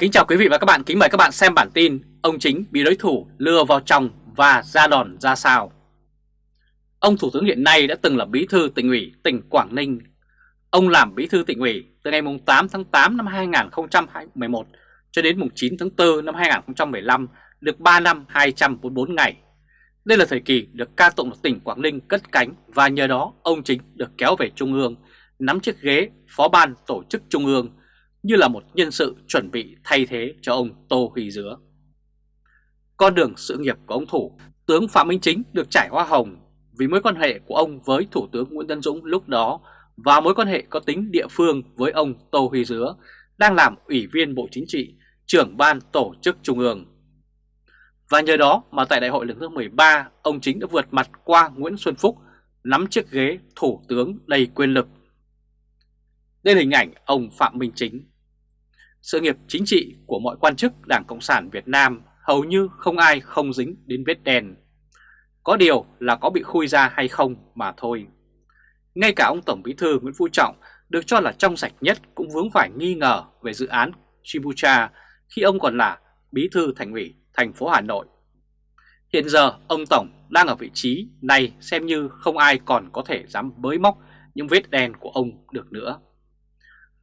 Kính chào quý vị và các bạn, kính mời các bạn xem bản tin Ông Chính bị đối thủ lừa vào trong và ra đòn ra sao. Ông Thủ tướng hiện nay đã từng là bí thư tỉnh ủy tỉnh Quảng Ninh. Ông làm bí thư tỉnh ủy từ ngày 8 tháng 8 năm 2011 cho đến 9 tháng 4 năm 2015 được 3 năm 244 ngày. Đây là thời kỳ được ca tụng tỉnh Quảng Ninh cất cánh và nhờ đó ông Chính được kéo về Trung ương nắm chiếc ghế phó ban tổ chức Trung ương như là một nhân sự chuẩn bị thay thế cho ông Tô Huy Dứa. Con đường sự nghiệp của ông Thủ, tướng Phạm Minh Chính được trải hoa hồng vì mối quan hệ của ông với Thủ tướng Nguyễn Tân Dũng lúc đó và mối quan hệ có tính địa phương với ông Tô Huy Dứa đang làm Ủy viên Bộ Chính trị, trưởng ban tổ chức Trung ương. Và nhờ đó mà tại đại hội lần thứ 13, ông Chính đã vượt mặt qua Nguyễn Xuân Phúc, nắm chiếc ghế Thủ tướng đầy quyền lực. Đây là hình ảnh ông Phạm Minh Chính sự nghiệp chính trị của mọi quan chức Đảng Cộng sản Việt Nam hầu như không ai không dính đến vết đen. Có điều là có bị khui ra hay không mà thôi. Ngay cả ông Tổng Bí thư Nguyễn Phú Trọng được cho là trong sạch nhất cũng vướng phải nghi ngờ về dự án Chibucha khi ông còn là Bí thư Thành ủy thành phố Hà Nội. Hiện giờ ông Tổng đang ở vị trí này xem như không ai còn có thể dám bới móc những vết đen của ông được nữa.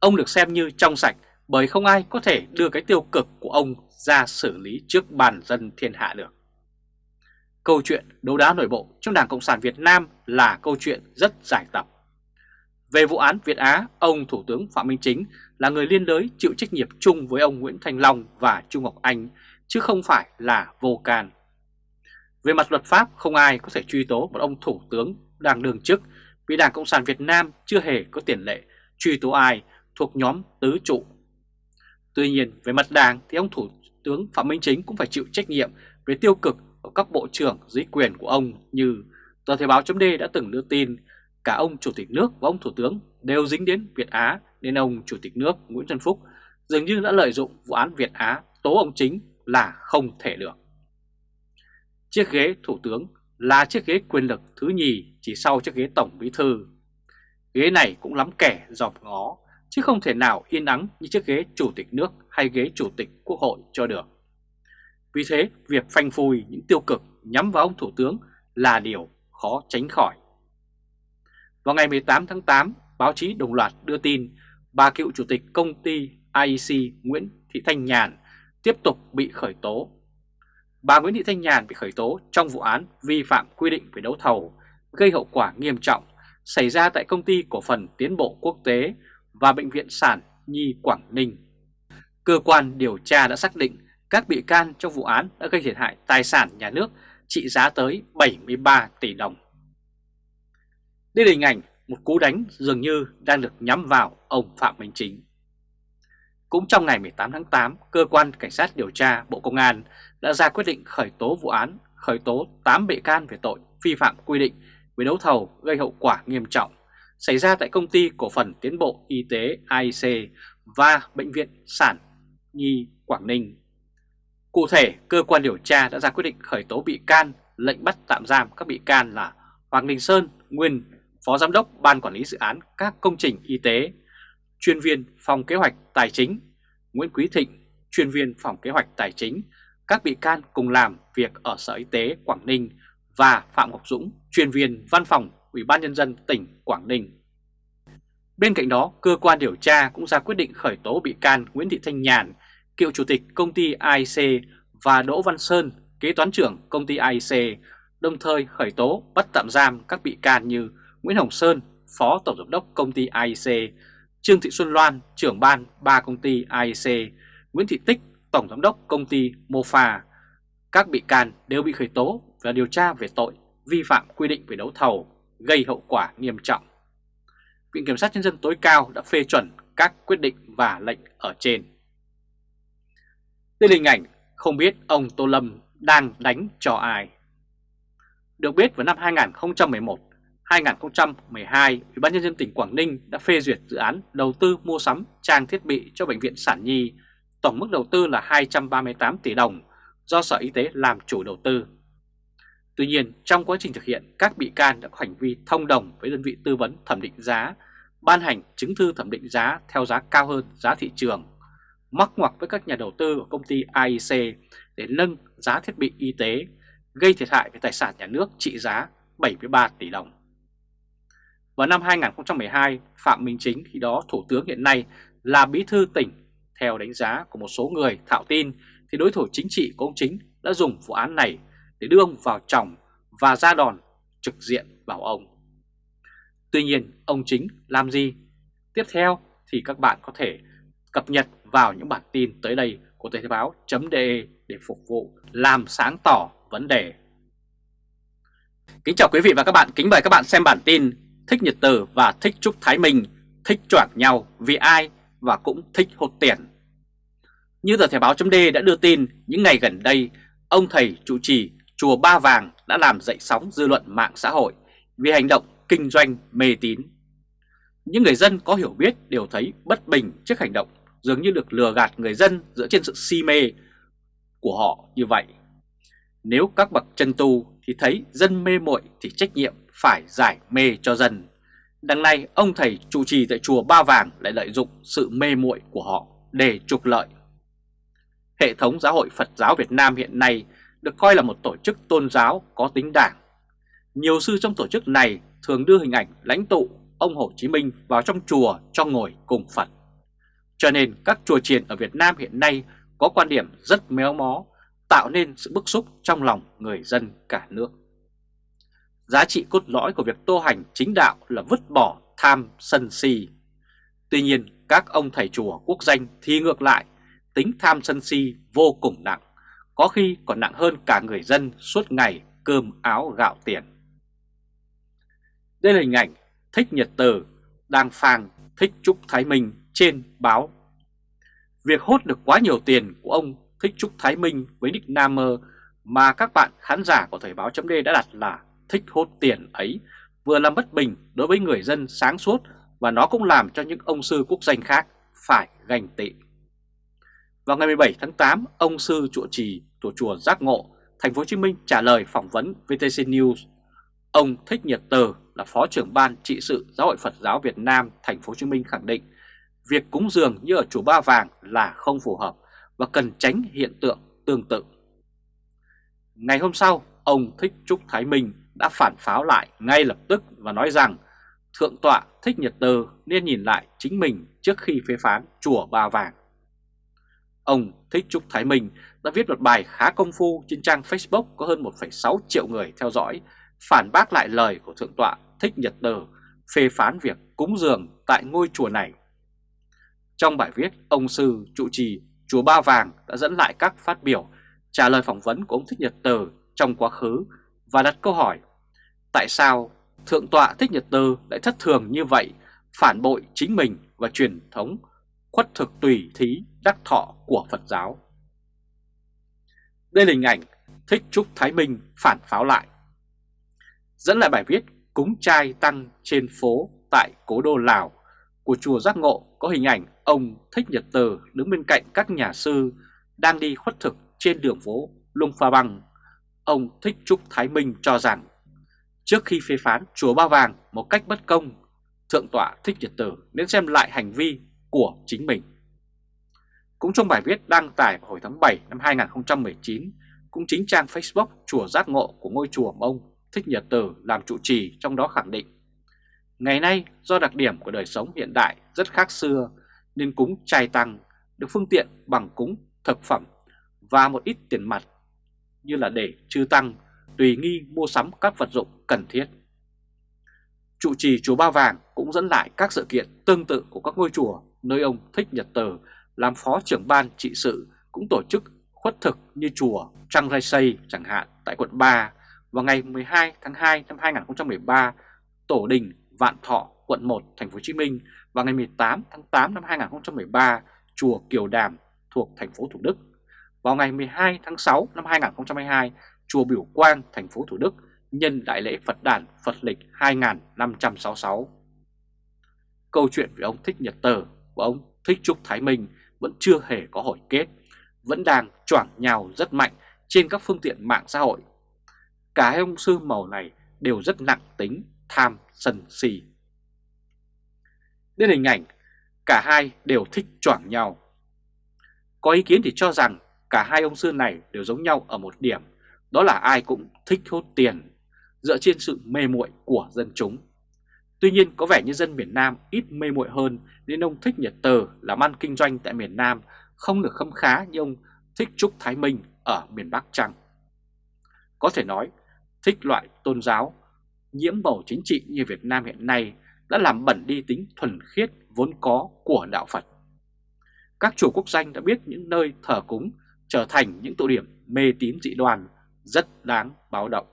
Ông được xem như trong sạch bởi không ai có thể đưa cái tiêu cực của ông ra xử lý trước bàn dân thiên hạ được. Câu chuyện đấu đá nội bộ trong Đảng Cộng sản Việt Nam là câu chuyện rất dài tập. Về vụ án Việt Á, ông Thủ tướng Phạm Minh Chính là người liên đới chịu trách nhiệm chung với ông Nguyễn Thanh Long và Trung Ngọc Anh, chứ không phải là vô can. Về mặt luật pháp, không ai có thể truy tố một ông Thủ tướng đang đương chức vì Đảng Cộng sản Việt Nam chưa hề có tiền lệ truy tố ai thuộc nhóm tứ trụ Tuy nhiên, về mặt đảng thì ông Thủ tướng Phạm Minh Chính cũng phải chịu trách nhiệm về tiêu cực của các bộ trưởng dưới quyền của ông như tờ Thời báo chấm đã từng đưa tin, cả ông Chủ tịch nước và ông Thủ tướng đều dính đến Việt Á nên ông Chủ tịch nước Nguyễn Xuân Phúc dường như đã lợi dụng vụ án Việt Á tố ông Chính là không thể được. Chiếc ghế Thủ tướng là chiếc ghế quyền lực thứ nhì chỉ sau chiếc ghế Tổng Bí Thư. Ghế này cũng lắm kẻ dòm ngó chứ không thể nào yên ắng như chiếc ghế chủ tịch nước hay ghế chủ tịch quốc hội cho được. Vì thế, việc phanh phui những tiêu cực nhắm vào ông Thủ tướng là điều khó tránh khỏi. Vào ngày 18 tháng 8, báo chí đồng loạt đưa tin bà cựu chủ tịch công ty IEC Nguyễn Thị Thanh Nhàn tiếp tục bị khởi tố. Bà Nguyễn Thị Thanh Nhàn bị khởi tố trong vụ án vi phạm quy định về đấu thầu gây hậu quả nghiêm trọng xảy ra tại công ty cổ phần tiến bộ quốc tế và Bệnh viện Sản Nhi Quảng Ninh. Cơ quan điều tra đã xác định các bị can trong vụ án đã gây thiệt hại tài sản nhà nước trị giá tới 73 tỷ đồng. Đây là hình ảnh một cú đánh dường như đang được nhắm vào ông Phạm Minh Chính. Cũng trong ngày 18 tháng 8, Cơ quan Cảnh sát điều tra Bộ Công an đã ra quyết định khởi tố vụ án, khởi tố 8 bị can về tội vi phạm quy định về đấu thầu gây hậu quả nghiêm trọng xảy ra tại công ty cổ phần tiến bộ y tế AIC và Bệnh viện Sản Nhi Quảng Ninh. Cụ thể, cơ quan điều tra đã ra quyết định khởi tố bị can, lệnh bắt tạm giam các bị can là Hoàng Đình Sơn, nguyên Phó Giám đốc Ban Quản lý Dự án các công trình y tế, chuyên viên phòng kế hoạch tài chính, Nguyễn Quý Thịnh, chuyên viên phòng kế hoạch tài chính, các bị can cùng làm việc ở Sở Y tế Quảng Ninh và Phạm Ngọc Dũng, chuyên viên văn phòng Ủy ban Nhân dân tỉnh Quảng Ninh. Bên cạnh đó, cơ quan điều tra cũng ra quyết định khởi tố bị can Nguyễn Thị Thanh Nhàn, cựu chủ tịch công ty AIC và Đỗ Văn Sơn, kế toán trưởng công ty AIC, đồng thời khởi tố bắt tạm giam các bị can như Nguyễn Hồng Sơn, phó tổng giám đốc công ty AIC, Trương Thị Xuân Loan, trưởng ban ba công ty AIC, Nguyễn Thị Tích, tổng giám đốc công ty Mofa. Các bị can đều bị khởi tố và điều tra về tội vi phạm quy định về đấu thầu gây hậu quả nghiêm trọng. Viện Kiểm sát Nhân dân tối cao đã phê chuẩn các quyết định và lệnh ở trên. Đây là hình ảnh không biết ông Tô Lâm đang đánh cho ai. Được biết vào năm 2011, 2012, Ủy ban nhân dân tỉnh Quảng Ninh đã phê duyệt dự án đầu tư mua sắm trang thiết bị cho bệnh viện Sản Nhi, tổng mức đầu tư là 238 tỷ đồng do Sở Y tế làm chủ đầu tư. Tuy nhiên, trong quá trình thực hiện, các bị can đã có hành vi thông đồng với đơn vị tư vấn thẩm định giá, ban hành chứng thư thẩm định giá theo giá cao hơn giá thị trường, mắc ngoặc với các nhà đầu tư của công ty AIC để nâng giá thiết bị y tế, gây thiệt hại về tài sản nhà nước trị giá 73 tỷ đồng. Vào năm 2012, Phạm Minh Chính khi đó Thủ tướng hiện nay là bí thư tỉnh, theo đánh giá của một số người thạo tin thì đối thủ chính trị của ông Chính đã dùng vụ án này để đưa ông vào chồng và ra đòn trực diện vào ông. Tuy nhiên, ông Chính làm gì? Tiếp theo thì các bạn có thể cập nhật vào những bản tin tới đây của Thời báo.de để phục vụ làm sáng tỏ vấn đề. Kính chào quý vị và các bạn, kính mời các bạn xem bản tin Thích Nhật Từ và Thích Trúc Thái Minh thích choảng nhau vì ai và cũng thích hốt tiền. Như tờ Thể báo .d đã đưa tin, những ngày gần đây, ông thầy chủ trì Chùa Ba Vàng đã làm dậy sóng dư luận mạng xã hội vì hành động kinh doanh mê tín. Những người dân có hiểu biết đều thấy bất bình trước hành động, dường như được lừa gạt người dân dựa trên sự si mê của họ như vậy. Nếu các bậc chân tu thì thấy dân mê muội thì trách nhiệm phải giải mê cho dân. Đằng này, ông thầy trụ trì tại chùa Ba Vàng lại lợi dụng sự mê muội của họ để trục lợi. Hệ thống giáo hội Phật giáo Việt Nam hiện nay được coi là một tổ chức tôn giáo có tính đảng. Nhiều sư trong tổ chức này thường đưa hình ảnh lãnh tụ ông Hồ Chí Minh vào trong chùa cho ngồi cùng Phật. Cho nên các chùa chiền ở Việt Nam hiện nay có quan điểm rất méo mó, tạo nên sự bức xúc trong lòng người dân cả nước. Giá trị cốt lõi của việc tô hành chính đạo là vứt bỏ tham sân si. Tuy nhiên, các ông thầy chùa quốc danh thì ngược lại, tính tham sân si vô cùng nặng, có khi còn nặng hơn cả người dân suốt ngày cơm áo gạo tiền. Đây là hình ảnh Thích Nhật Từ đang phang Thích Trúc Thái Minh trên báo. Việc hốt được quá nhiều tiền của ông Thích Trúc Thái Minh với nick Namer mà các bạn khán giả của Thời báo chấm đã đặt là thích hốt tiền ấy vừa làm bất bình đối với người dân sáng suốt và nó cũng làm cho những ông sư quốc danh khác phải ganh tị. Vào ngày 17 tháng 8, ông sư trụ trì của chùa Giác Ngộ, thành phố Hồ Chí Minh trả lời phỏng vấn VTC News. Ông Thích Nhật Từ là Phó trưởng ban trị sự Giáo hội Phật giáo Việt Nam thành phố Hồ Chí Minh khẳng định việc cúng dường như ở chùa Ba Vàng là không phù hợp và cần tránh hiện tượng tương tự. Ngày hôm sau, ông Thích Trúc Thái Minh đã phản pháo lại ngay lập tức và nói rằng Thượng tọa Thích Nhật Từ nên nhìn lại chính mình trước khi phê phán chùa Ba Vàng. Ông Thích Trúc Thái Minh đã viết một bài khá công phu trên trang Facebook có hơn 1,6 triệu người theo dõi, phản bác lại lời của Thượng tọa Thích Nhật Từ phê phán việc cúng dường tại ngôi chùa này. Trong bài viết, ông sư trụ trì chùa Ba Vàng đã dẫn lại các phát biểu trả lời phỏng vấn của ông Thích Nhật Từ trong quá khứ và đặt câu hỏi Tại sao Thượng tọa Thích Nhật Từ lại thất thường như vậy, phản bội chính mình và truyền thống khuất thực tùy thí đắc thọ của Phật giáo? Đây là hình ảnh Thích Trúc Thái Minh phản pháo lại. Dẫn lại bài viết cúng trai tăng trên phố tại Cố Đô Lào của chùa Giác Ngộ có hình ảnh ông Thích Nhật Từ đứng bên cạnh các nhà sư đang đi khuất thực trên đường phố Lung Pha Băng. Ông Thích Trúc Thái Minh cho rằng Trước khi phê phán chùa Ba Vàng một cách bất công, Thượng tọa Thích Nhật Từ nên xem lại hành vi của chính mình. Cũng trong bài viết đăng tải vào hồi tháng 7 năm 2019, cũng chính trang Facebook Chùa Giác Ngộ của ngôi chùa mà ông Thích Nhật Tử làm trụ trì trong đó khẳng định Ngày nay do đặc điểm của đời sống hiện đại rất khác xưa nên cúng trai tăng được phương tiện bằng cúng thực phẩm và một ít tiền mặt như là để trừ tăng tùy nghi mua sắm các vật dụng cần thiết. Trụ trì chùa Ba Vàng cũng dẫn lại các sự kiện tương tự của các ngôi chùa nơi ông Thích Nhật Từ làm phó trưởng ban trị sự cũng tổ chức khuất thực như chùa Trăng Rai Xây chẳng hạn tại quận 3 vào ngày 12 tháng 2 năm 2013, Tổ đình Vạn Thọ quận 1 thành phố Hồ Chí Minh vào ngày 18 tháng 8 năm 2013, chùa Kiều Đàm thuộc thành phố Thủ Đức. Vào ngày 12 tháng 6 năm 2022, chùa Biểu Quang, thành phố Thủ Đức nhân đại lễ Phật đản Phật lịch 2566. Câu chuyện về ông Thích Nhật Tờ và ông Thích Trúc Thái Minh vẫn chưa hề có hồi kết, vẫn đang choảng nhào rất mạnh trên các phương tiện mạng xã hội. Cả hai ông sư màu này đều rất nặng tính tham sân si. Đến hình ảnh, cả hai đều thích choảng nhau. Có ý kiến thì cho rằng cả hai ông sư này đều giống nhau ở một điểm, đó là ai cũng thích hốt tiền, dựa trên sự mê muội của dân chúng. Tuy nhiên có vẻ như dân miền Nam ít mê muội hơn nên ông thích Nhật Tờ làm ăn kinh doanh tại miền Nam không được khâm khá như ông thích Trúc Thái Minh ở miền Bắc Trăng. Có thể nói, thích loại tôn giáo, nhiễm bầu chính trị như Việt Nam hiện nay đã làm bẩn đi tính thuần khiết vốn có của đạo Phật. Các chùa quốc danh đã biết những nơi thờ cúng trở thành những tụ điểm mê tín dị đoan rất đáng báo động.